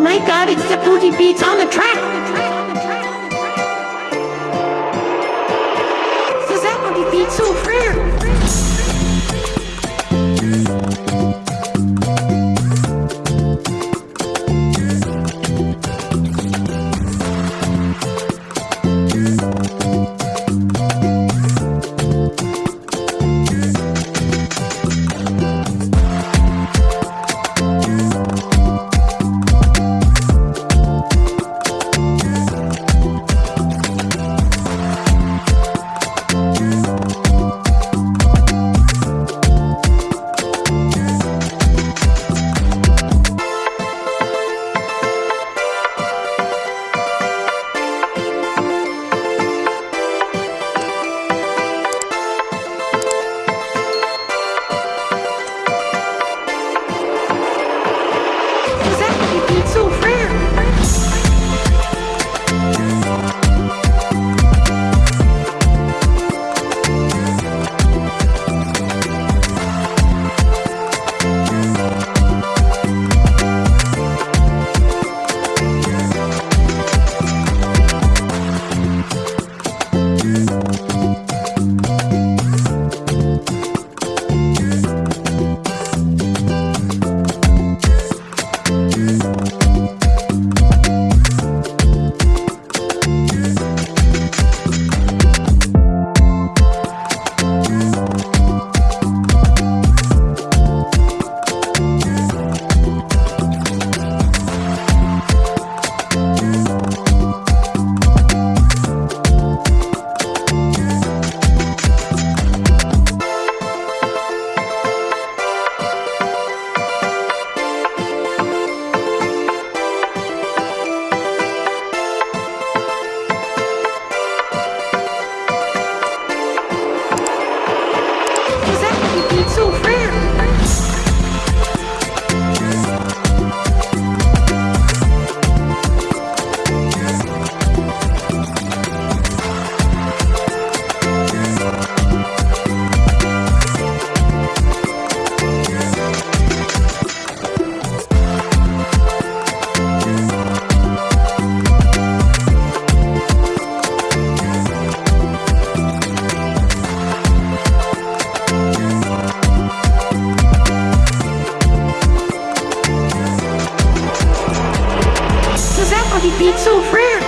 my god, it's the booty beats on the track! So that Oh, he beat so rare.